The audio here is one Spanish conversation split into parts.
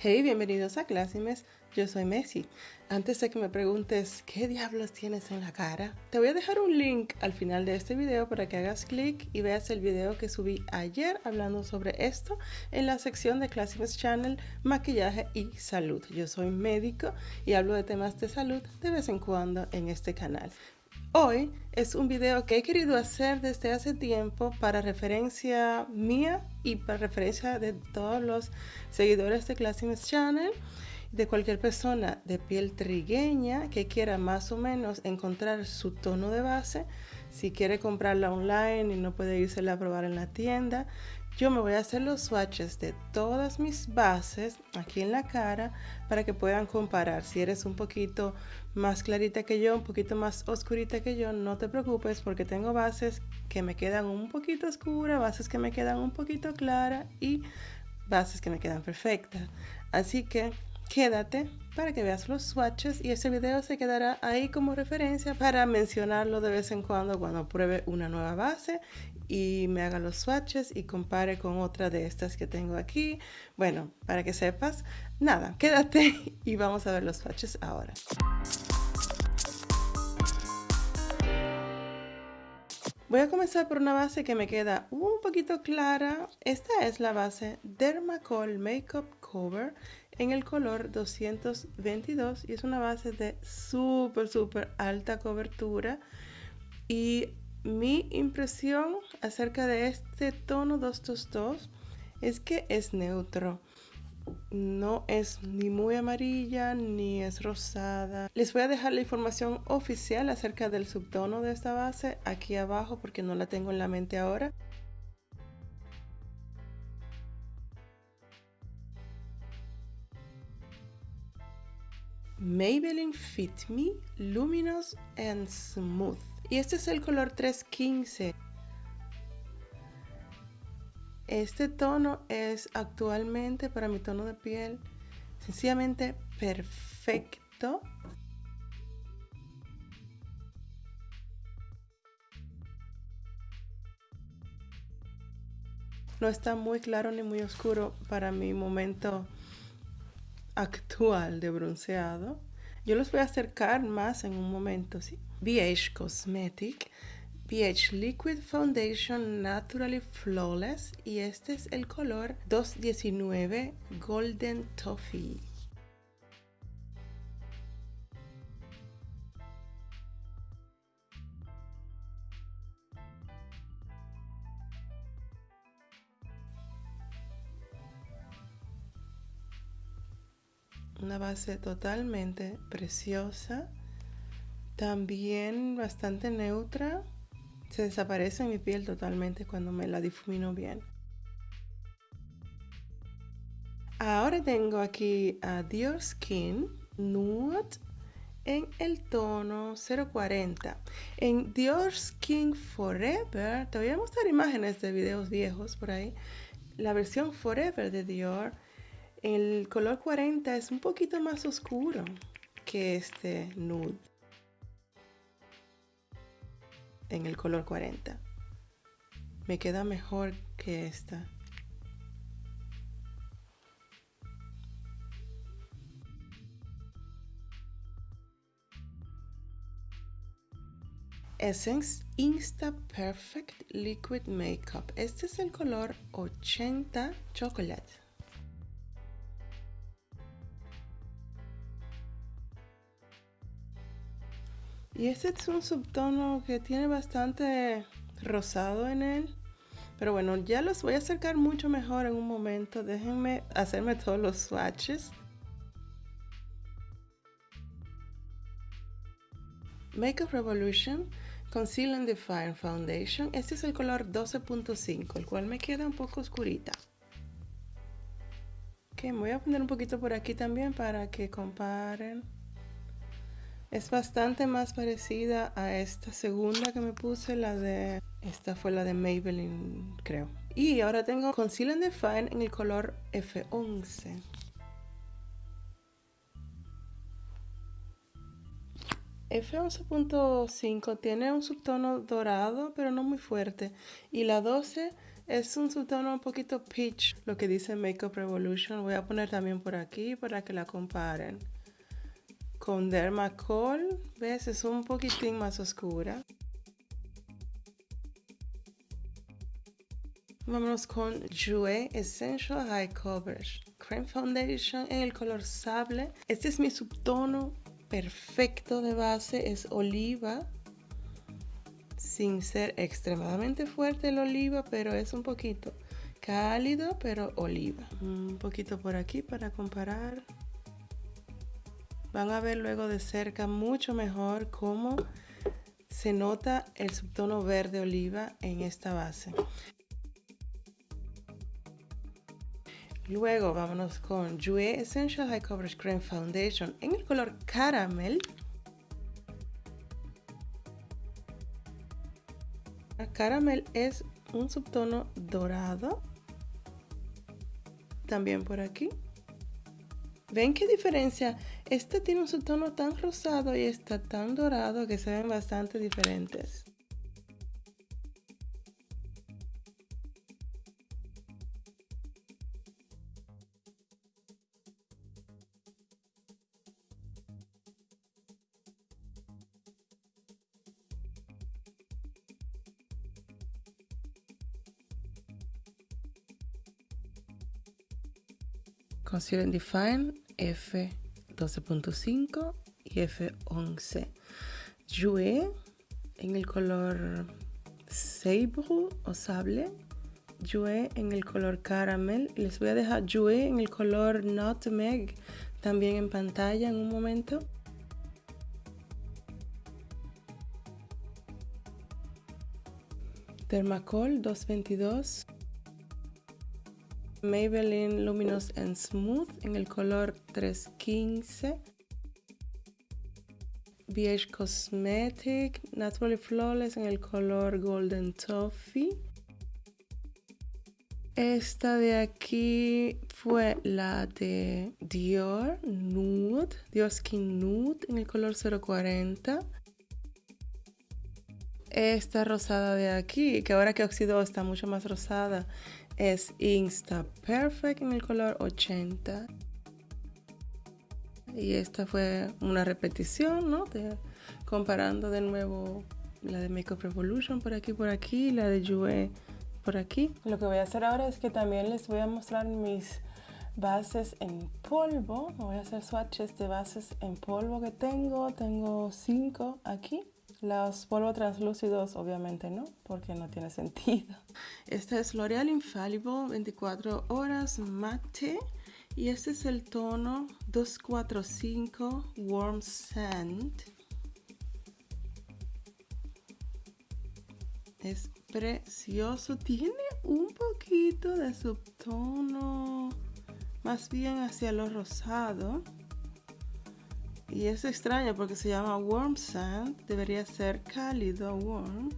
Hey, bienvenidos a Clásimes, yo soy Messi. Antes de que me preguntes qué diablos tienes en la cara, te voy a dejar un link al final de este video para que hagas clic y veas el video que subí ayer hablando sobre esto en la sección de Clásimes Channel, maquillaje y salud. Yo soy médico y hablo de temas de salud de vez en cuando en este canal. Hoy es un video que he querido hacer desde hace tiempo para referencia mía y para referencia de todos los seguidores de Classics Channel, de cualquier persona de piel trigueña que quiera más o menos encontrar su tono de base, si quiere comprarla online y no puede irse a probar en la tienda, yo me voy a hacer los swatches de todas mis bases aquí en la cara para que puedan comparar. Si eres un poquito más clarita que yo, un poquito más oscurita que yo, no te preocupes porque tengo bases que me quedan un poquito oscuras, bases que me quedan un poquito claras y bases que me quedan perfectas. Así que quédate para que veas los swatches y ese video se quedará ahí como referencia para mencionarlo de vez en cuando cuando pruebe una nueva base y me haga los swatches y compare con otra de estas que tengo aquí. Bueno, para que sepas, nada, quédate y vamos a ver los swatches ahora. Voy a comenzar por una base que me queda un poquito clara. Esta es la base Dermacol Makeup Cover en el color 222 y es una base de súper, súper alta cobertura. Y mi impresión acerca de este tono 222 es que es neutro no es ni muy amarilla ni es rosada. Les voy a dejar la información oficial acerca del subtono de esta base aquí abajo porque no la tengo en la mente ahora. Maybelline Fit Me Luminous and Smooth. Y este es el color 315. Este tono es actualmente para mi tono de piel sencillamente perfecto. No está muy claro ni muy oscuro para mi momento actual de bronceado. Yo los voy a acercar más en un momento, ¿sí? BH Cosmetic pH Liquid Foundation Naturally Flawless y este es el color 219 Golden Toffee. Una base totalmente preciosa, también bastante neutra se desaparece en mi piel totalmente cuando me la difumino bien. Ahora tengo aquí a Dior Skin Nude en el tono 040. En Dior Skin Forever, te voy a mostrar imágenes de videos viejos por ahí. La versión Forever de Dior, el color 40 es un poquito más oscuro que este nude en el color 40. Me queda mejor que esta. Essence Insta Perfect Liquid Makeup. Este es el color 80 Chocolate. Y este es un subtono que tiene bastante rosado en él. Pero bueno, ya los voy a acercar mucho mejor en un momento. Déjenme hacerme todos los swatches. Makeup Revolution Conceal and Define Foundation. Este es el color 12.5, el cual me queda un poco oscurita. Ok, me voy a poner un poquito por aquí también para que comparen. Es bastante más parecida a esta segunda que me puse, la de... Esta fue la de Maybelline, creo. Y ahora tengo Conceal and Define en el color F11. F11.5 tiene un subtono dorado, pero no muy fuerte. Y la 12 Es un subtono un poquito peach, lo que dice Makeup Revolution. Voy a poner también por aquí para que la comparen. Con Dermacol, ¿ves? Es un poquitín más oscura. Vámonos con Jouer Essential High Coverage Cream Foundation en el color sable. Este es mi subtono perfecto de base, es oliva. Sin ser extremadamente fuerte el oliva, pero es un poquito cálido, pero oliva. Un poquito por aquí para comparar. Van a ver luego de cerca mucho mejor cómo se nota el subtono verde oliva en esta base. Luego vámonos con Jouer Essential High Coverage Cream Foundation en el color Caramel. Caramel es un subtono dorado. También por aquí. ¿Ven qué diferencia? Este tiene un subtono tan rosado y está tan dorado que se ven bastante diferentes. Concealer Define F12.5 y F11. Jouer en el color Sabre o Sable. Jouer en el color Caramel. Les voy a dejar Jouer en el color Nutmeg también en pantalla en un momento. Dermacol 222 Maybelline Luminous and Smooth en el color 315. BH Cosmetic Naturally Flawless en el color Golden Toffee. Esta de aquí fue la de Dior Nude, Dior Skin Nude en el color 040. Esta rosada de aquí, que ahora que oxidó está mucho más rosada, es Insta Perfect en el color 80. Y esta fue una repetición, ¿no? comparando de nuevo la de Makeup Revolution por aquí, por aquí, la de Jouer por aquí. Lo que voy a hacer ahora es que también les voy a mostrar mis bases en polvo. Voy a hacer swatches de bases en polvo que tengo. Tengo cinco aquí. Los polvos translúcidos obviamente no, porque no tiene sentido. Este es L'Oreal Infallible 24 horas mate y este es el tono 245 Warm Sand. Es precioso, tiene un poquito de subtono más bien hacia lo rosado. Y es extraño porque se llama Warm Sand, debería ser cálido warm.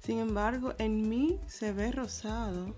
Sin embargo, en mí se ve rosado.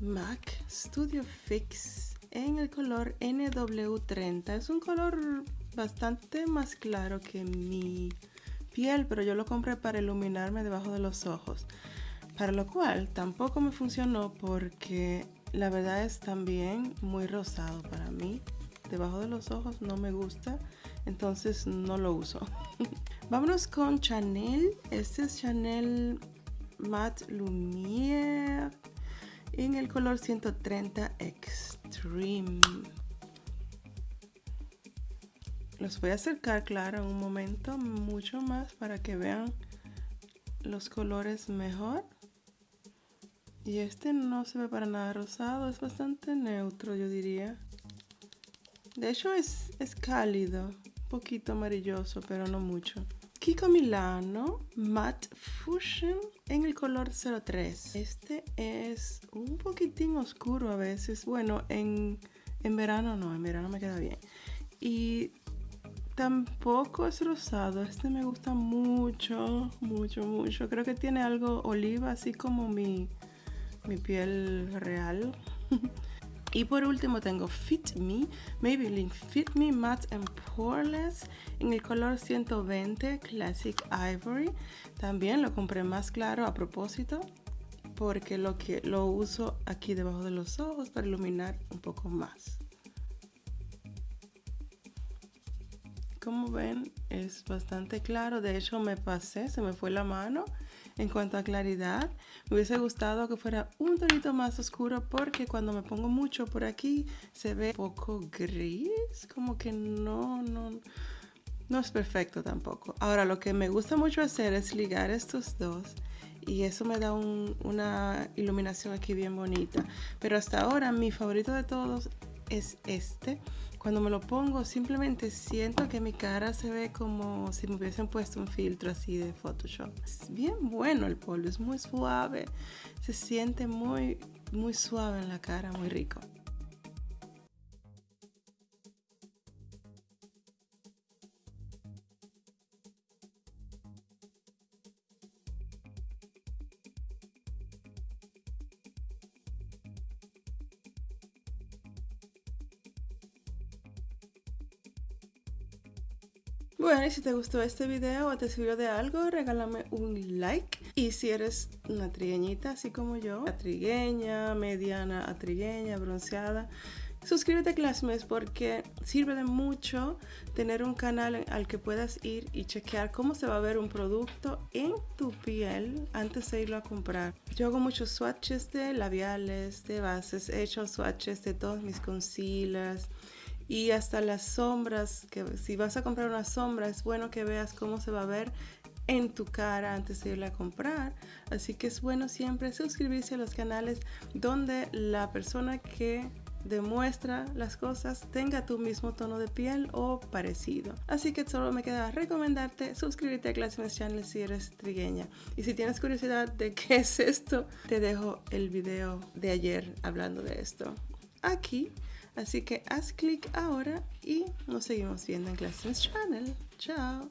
MAC Studio Fix en el color NW30. Es un color bastante más claro que mi piel, pero yo lo compré para iluminarme debajo de los ojos. Para lo cual tampoco me funcionó porque la verdad es también muy rosado para mí debajo de los ojos no me gusta, entonces no lo uso. Vámonos con Chanel. Este es Chanel Matte Lumière en el color 130 Extreme. Los voy a acercar, claro, un momento, mucho más para que vean los colores mejor. Y este no se ve para nada rosado, es bastante neutro, yo diría. De hecho es, es cálido, un poquito amarilloso, pero no mucho. Kiko Milano Matte Fusion en el color 03. Este es un poquitín oscuro a veces. Bueno, en, en verano no, en verano me queda bien. Y tampoco es rosado. Este me gusta mucho, mucho, mucho. Creo que tiene algo oliva, así como mi, mi piel real. Y por último tengo Fit Me, Maybelline Fit Me Matte and Poreless en el color 120 Classic Ivory. También lo compré más claro a propósito. porque lo, que, lo uso aquí debajo de los ojos para iluminar un poco más. Como ven, es bastante claro. De hecho, me pasé, se me fue la mano en cuanto a claridad. Me hubiese gustado que fuera un tonito más oscuro porque cuando me pongo mucho por aquí se ve un poco gris. Como que no, no, no es perfecto tampoco. Ahora, lo que me gusta mucho hacer es ligar estos dos y eso me da una iluminación aquí bien bonita. Pero hasta ahora mi favorito de todos es este cuando me lo pongo simplemente siento que mi cara se ve como si me hubiesen puesto un filtro así de Photoshop. Es bien bueno el polvo, es muy suave, se siente muy, muy suave en la cara, muy rico. Bueno, y si te gustó este video o te sirvió de algo, regálame un like. Y si eres una trigueñita, así como yo, atrigueña, mediana, atrigueña, bronceada, suscríbete a Classmates porque sirve de mucho tener un canal al que puedas ir y chequear cómo se va a ver un producto en tu piel antes de irlo a comprar. Yo hago muchos swatches de labiales, de bases, he hecho swatches de todos mis concealers y hasta las sombras, que si vas a comprar una sombra es bueno que veas cómo se va a ver en tu cara antes de irla a comprar. Así que es bueno siempre suscribirse a los canales donde la persona que demuestra las cosas tenga tu mismo tono de piel o parecido. Así que solo me queda recomendarte suscribirte a Classmates Channel si eres trigueña. Y si tienes curiosidad de qué es esto, te dejo el video de ayer hablando de esto aquí. Así que haz clic ahora y nos seguimos viendo en Classmates Channel. Chao.